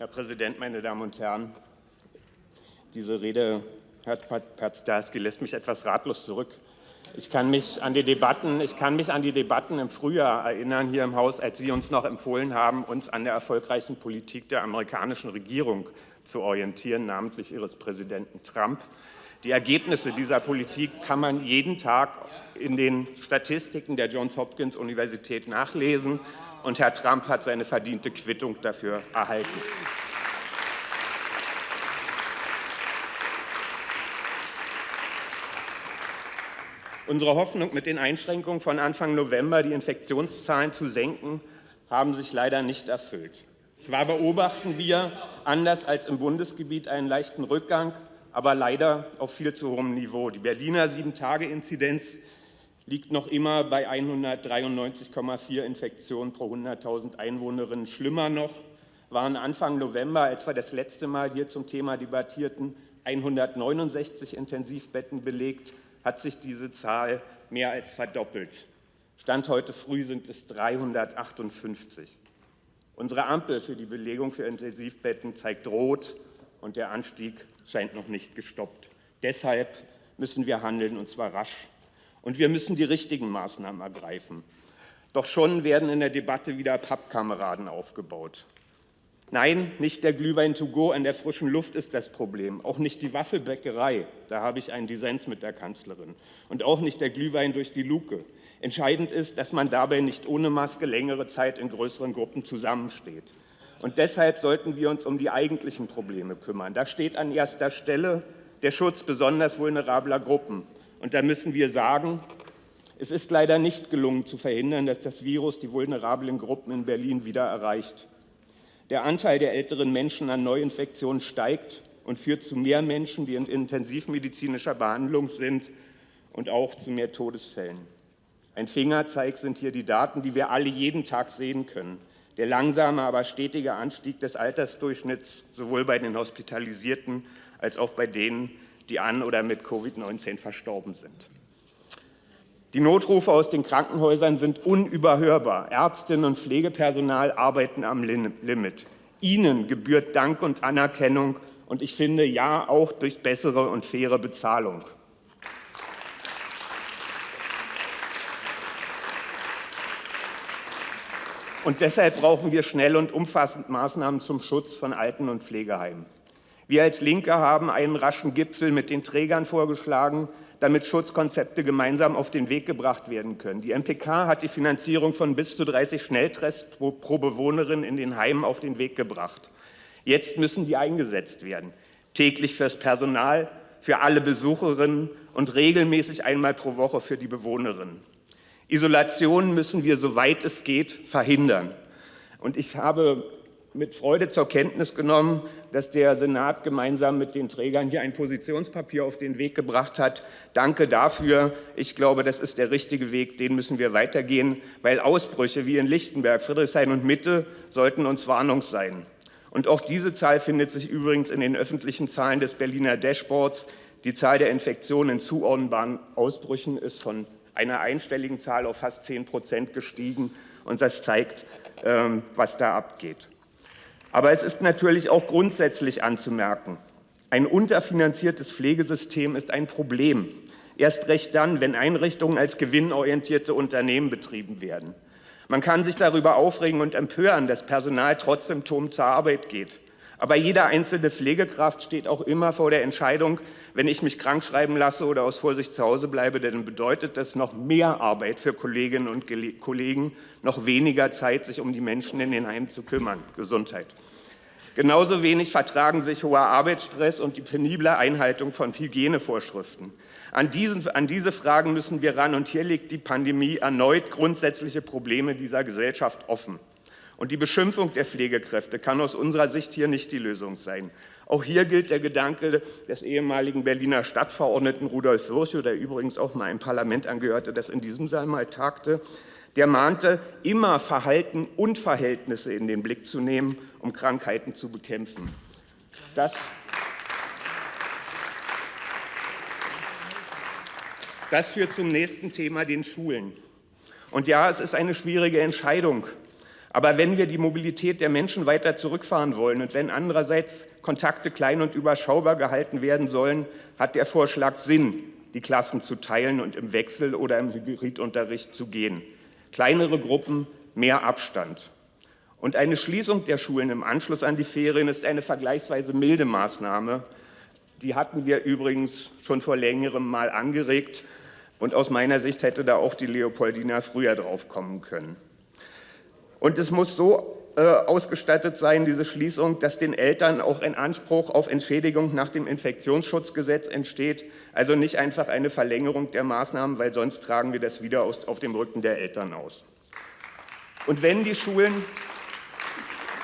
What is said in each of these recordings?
Herr Präsident, meine Damen und Herren! Diese Rede, Herr Pazdarski, lässt mich etwas ratlos zurück. Ich kann, mich an die Debatten, ich kann mich an die Debatten im Frühjahr erinnern hier im Haus, als Sie uns noch empfohlen haben, uns an der erfolgreichen Politik der amerikanischen Regierung zu orientieren, namentlich Ihres Präsidenten Trump. Die Ergebnisse dieser Politik kann man jeden Tag in den Statistiken der Johns Hopkins Universität nachlesen und Herr Trump hat seine verdiente Quittung dafür erhalten. Unsere Hoffnung, mit den Einschränkungen von Anfang November die Infektionszahlen zu senken, haben sich leider nicht erfüllt. Zwar beobachten wir, anders als im Bundesgebiet, einen leichten Rückgang, aber leider auf viel zu hohem Niveau. Die Berliner Sieben-Tage-Inzidenz liegt noch immer bei 193,4 Infektionen pro 100.000 Einwohnerinnen. Schlimmer noch waren Anfang November, als wir das letzte Mal hier zum Thema debattierten, 169 Intensivbetten belegt, hat sich diese Zahl mehr als verdoppelt. Stand heute früh sind es 358. Unsere Ampel für die Belegung für Intensivbetten zeigt rot und der Anstieg scheint noch nicht gestoppt. Deshalb müssen wir handeln, und zwar rasch. Und wir müssen die richtigen Maßnahmen ergreifen. Doch schon werden in der Debatte wieder Pappkameraden aufgebaut. Nein, nicht der Glühwein to go in der frischen Luft ist das Problem, auch nicht die Waffelbäckerei, da habe ich einen Dissens mit der Kanzlerin, und auch nicht der Glühwein durch die Luke. Entscheidend ist, dass man dabei nicht ohne Maske längere Zeit in größeren Gruppen zusammensteht. Und deshalb sollten wir uns um die eigentlichen Probleme kümmern. Da steht an erster Stelle der Schutz besonders vulnerabler Gruppen. Und da müssen wir sagen, es ist leider nicht gelungen zu verhindern, dass das Virus die vulnerablen Gruppen in Berlin wieder erreicht. Der Anteil der älteren Menschen an Neuinfektionen steigt und führt zu mehr Menschen, die in intensivmedizinischer Behandlung sind und auch zu mehr Todesfällen. Ein Fingerzeig sind hier die Daten, die wir alle jeden Tag sehen können. Der langsame, aber stetige Anstieg des Altersdurchschnitts sowohl bei den Hospitalisierten als auch bei denen, die an oder mit Covid-19 verstorben sind. Die Notrufe aus den Krankenhäusern sind unüberhörbar. Ärztinnen und Pflegepersonal arbeiten am Limit. Ihnen gebührt Dank und Anerkennung und ich finde ja auch durch bessere und faire Bezahlung. Und deshalb brauchen wir schnell und umfassend Maßnahmen zum Schutz von Alten- und Pflegeheimen. Wir als Linke haben einen raschen Gipfel mit den Trägern vorgeschlagen, damit Schutzkonzepte gemeinsam auf den Weg gebracht werden können. Die MPK hat die Finanzierung von bis zu 30 Schnelltests pro, pro Bewohnerin in den Heimen auf den Weg gebracht. Jetzt müssen die eingesetzt werden, täglich fürs Personal, für alle Besucherinnen und regelmäßig einmal pro Woche für die Bewohnerinnen. Isolation müssen wir, soweit es geht, verhindern. Und ich habe mit Freude zur Kenntnis genommen, dass der Senat gemeinsam mit den Trägern hier ein Positionspapier auf den Weg gebracht hat. Danke dafür. Ich glaube, das ist der richtige Weg, den müssen wir weitergehen, weil Ausbrüche wie in Lichtenberg, Friedrichshain und Mitte sollten uns Warnung sein. Und auch diese Zahl findet sich übrigens in den öffentlichen Zahlen des Berliner Dashboards. Die Zahl der Infektionen in zuordnbaren Ausbrüchen ist von einer einstelligen Zahl auf fast 10 Prozent gestiegen. Und das zeigt, ähm, was da abgeht. Aber es ist natürlich auch grundsätzlich anzumerken, ein unterfinanziertes Pflegesystem ist ein Problem. Erst recht dann, wenn Einrichtungen als gewinnorientierte Unternehmen betrieben werden. Man kann sich darüber aufregen und empören, dass Personal trotz Symptomen zur Arbeit geht. Aber jede einzelne Pflegekraft steht auch immer vor der Entscheidung, wenn ich mich krank schreiben lasse oder aus Vorsicht zu Hause bleibe, dann bedeutet das noch mehr Arbeit für Kolleginnen und Kollegen, noch weniger Zeit, sich um die Menschen in den Heimen zu kümmern. Gesundheit. Genauso wenig vertragen sich hoher Arbeitsstress und die penible Einhaltung von Hygienevorschriften. An, diesen, an diese Fragen müssen wir ran, und hier legt die Pandemie erneut grundsätzliche Probleme dieser Gesellschaft offen. Und die Beschimpfung der Pflegekräfte kann aus unserer Sicht hier nicht die Lösung sein. Auch hier gilt der Gedanke des ehemaligen Berliner Stadtverordneten Rudolf Virchow, der übrigens auch mal ein Parlament angehörte, das in diesem Saal mal tagte, der mahnte, immer Verhalten und Verhältnisse in den Blick zu nehmen, um Krankheiten zu bekämpfen. Das, das führt zum nächsten Thema, den Schulen. Und ja, es ist eine schwierige Entscheidung, Aber wenn wir die Mobilität der Menschen weiter zurückfahren wollen und wenn andererseits Kontakte klein und überschaubar gehalten werden sollen, hat der Vorschlag Sinn, die Klassen zu teilen und im Wechsel oder im Hybridunterricht zu gehen. Kleinere Gruppen, mehr Abstand. Und eine Schließung der Schulen im Anschluss an die Ferien ist eine vergleichsweise milde Maßnahme. Die hatten wir übrigens schon vor längerem mal angeregt. Und aus meiner Sicht hätte da auch die Leopoldina früher drauf kommen können. Und es muss so äh, ausgestattet sein, diese Schließung, dass den Eltern auch ein Anspruch auf Entschädigung nach dem Infektionsschutzgesetz entsteht. Also nicht einfach eine Verlängerung der Maßnahmen, weil sonst tragen wir das wieder aus, auf dem Rücken der Eltern aus. Und wenn die Schulen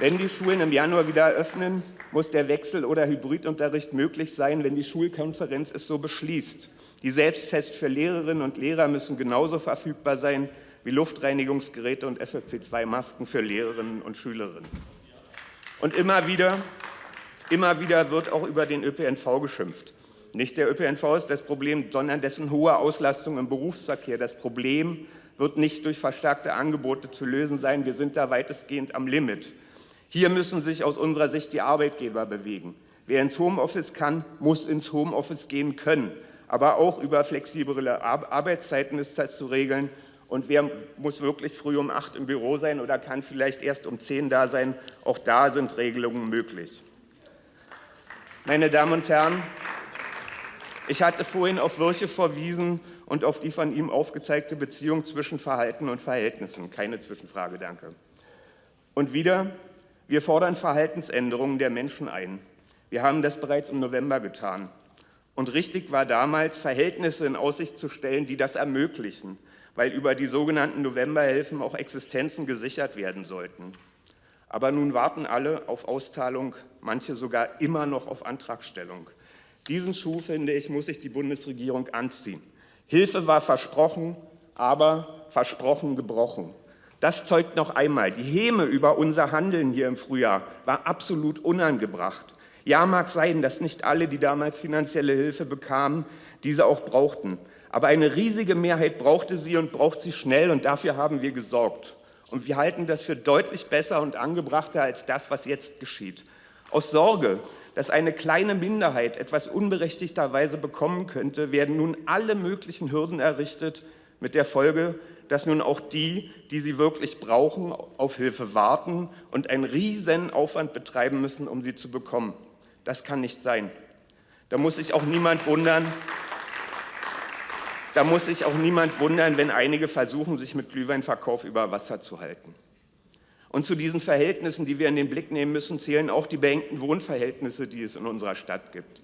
wenn die Schulen im Januar wieder eröffnen, muss der Wechsel- oder Hybridunterricht möglich sein, wenn die Schulkonferenz es so beschließt. Die Selbsttests für Lehrerinnen und Lehrer müssen genauso verfügbar sein wie Luftreinigungsgeräte und FFP2-Masken für Lehrerinnen und Schülerinnen. Und immer wieder, immer wieder wird auch über den ÖPNV geschimpft. Nicht der ÖPNV ist das Problem, sondern dessen hohe Auslastung im Berufsverkehr. Das Problem wird nicht durch verstärkte Angebote zu lösen sein. Wir sind da weitestgehend am Limit. Hier müssen sich aus unserer Sicht die Arbeitgeber bewegen. Wer ins Homeoffice kann, muss ins Homeoffice gehen können. Aber auch über flexiblere Arbeitszeiten ist das zu regeln. Und wer muss wirklich früh um acht im Büro sein oder kann vielleicht erst um zehn da sein? Auch da sind Regelungen möglich. Meine Damen und Herren, ich hatte vorhin auf Wirche verwiesen und auf die von ihm aufgezeigte Beziehung zwischen Verhalten und Verhältnissen. Keine Zwischenfrage, danke. Und wieder, wir fordern Verhaltensänderungen der Menschen ein. Wir haben das bereits im November getan. Und richtig war damals, Verhältnisse in Aussicht zu stellen, die das ermöglichen, weil über die sogenannten Novemberhilfen auch Existenzen gesichert werden sollten. Aber nun warten alle auf Auszahlung, manche sogar immer noch auf Antragstellung. Diesen Schuh, finde ich, muss sich die Bundesregierung anziehen. Hilfe war versprochen, aber versprochen gebrochen. Das zeugt noch einmal, die Häme über unser Handeln hier im Frühjahr war absolut unangebracht. Ja, mag sein, dass nicht alle, die damals finanzielle Hilfe bekamen, diese auch brauchten. Aber eine riesige Mehrheit brauchte sie und braucht sie schnell und dafür haben wir gesorgt. Und wir halten das für deutlich besser und angebrachter als das, was jetzt geschieht. Aus Sorge, dass eine kleine Minderheit etwas unberechtigterweise bekommen könnte, werden nun alle möglichen Hürden errichtet, mit der Folge, dass nun auch die, die sie wirklich brauchen, auf Hilfe warten und einen riesen Aufwand betreiben müssen, um sie zu bekommen. Das kann nicht sein. Da muss sich auch niemand wundern, da muss sich auch niemand wundern, wenn einige versuchen, sich mit Glühweinverkauf über Wasser zu halten. Und zu diesen Verhältnissen, die wir in den Blick nehmen müssen, zählen auch die beengten Wohnverhältnisse, die es in unserer Stadt gibt.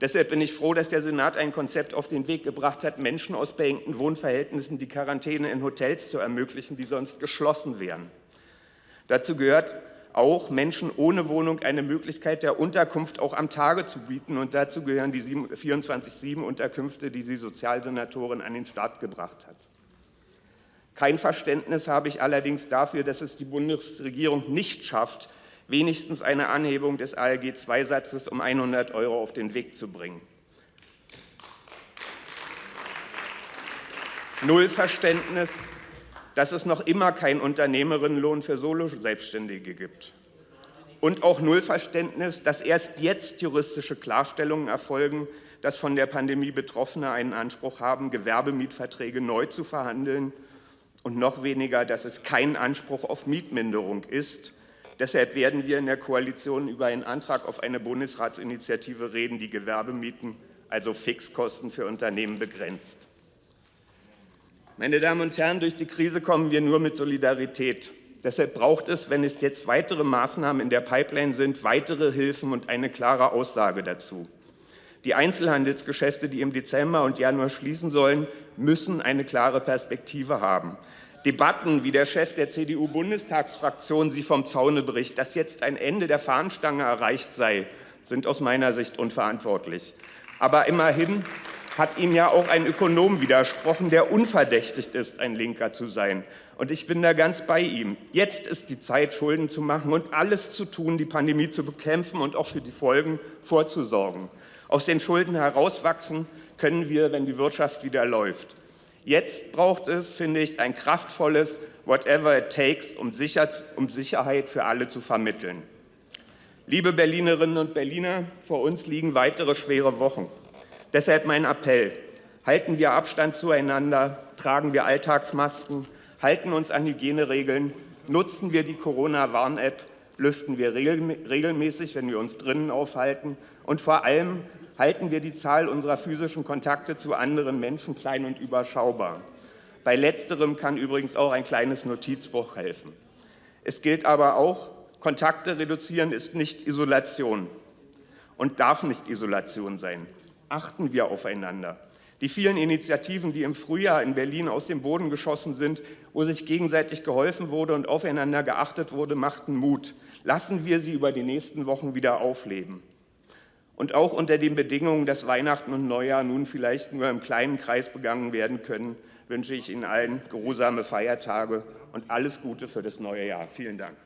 Deshalb bin ich froh, dass der Senat ein Konzept auf den Weg gebracht hat, Menschen aus beengten Wohnverhältnissen die Quarantäne in Hotels zu ermöglichen, die sonst geschlossen wären. Dazu gehört auch, Menschen ohne Wohnung eine Möglichkeit der Unterkunft auch am Tage zu bieten. Und dazu gehören die 24-7-Unterkünfte, die die Sozialsenatorin an den Start gebracht hat. Kein Verständnis habe ich allerdings dafür, dass es die Bundesregierung nicht schafft, wenigstens eine Anhebung des ALG-II-Satzes um 100 Euro auf den Weg zu bringen. Null Verständnis, dass es noch immer keinen Unternehmerinnenlohn für Solo-Selbstständige gibt. Und auch Null Verständnis, dass erst jetzt juristische Klarstellungen erfolgen, dass von der Pandemie Betroffene einen Anspruch haben, Gewerbemietverträge neu zu verhandeln und noch weniger, dass es kein Anspruch auf Mietminderung ist, Deshalb werden wir in der Koalition über einen Antrag auf eine Bundesratsinitiative reden, die Gewerbemieten, also Fixkosten für Unternehmen begrenzt. Meine Damen und Herren, durch die Krise kommen wir nur mit Solidarität. Deshalb braucht es, wenn es jetzt weitere Maßnahmen in der Pipeline sind, weitere Hilfen und eine klare Aussage dazu. Die Einzelhandelsgeschäfte, die im Dezember und Januar schließen sollen, müssen eine klare Perspektive haben. Debatten, wie der Chef der CDU-Bundestagsfraktion sie vom Zaune bricht, dass jetzt ein Ende der Fahnenstange erreicht sei, sind aus meiner Sicht unverantwortlich. Aber immerhin hat ihm ja auch ein Ökonom widersprochen, der unverdächtigt ist, ein Linker zu sein. Und ich bin da ganz bei ihm. Jetzt ist die Zeit, Schulden zu machen und alles zu tun, die Pandemie zu bekämpfen und auch für die Folgen vorzusorgen. Aus den Schulden herauswachsen können wir, wenn die Wirtschaft wieder läuft. Jetzt braucht es, finde ich, ein kraftvolles Whatever it takes, um, sicher, um Sicherheit für alle zu vermitteln. Liebe Berlinerinnen und Berliner, vor uns liegen weitere schwere Wochen. Deshalb mein Appell. Halten wir Abstand zueinander, tragen wir Alltagsmasken, halten uns an Hygieneregeln, nutzen wir die Corona-Warn-App, lüften wir regelmäßig, wenn wir uns drinnen aufhalten und vor allem halten wir die Zahl unserer physischen Kontakte zu anderen Menschen klein und überschaubar. Bei letzterem kann übrigens auch ein kleines Notizbuch helfen. Es gilt aber auch, Kontakte reduzieren ist nicht Isolation und darf nicht Isolation sein. Achten wir aufeinander. Die vielen Initiativen, die im Frühjahr in Berlin aus dem Boden geschossen sind, wo sich gegenseitig geholfen wurde und aufeinander geachtet wurde, machten Mut. Lassen wir sie über die nächsten Wochen wieder aufleben. Und auch unter den Bedingungen, dass Weihnachten und Neujahr nun vielleicht nur im kleinen Kreis begangen werden können, wünsche ich Ihnen allen geruhsame Feiertage und alles Gute für das neue Jahr. Vielen Dank.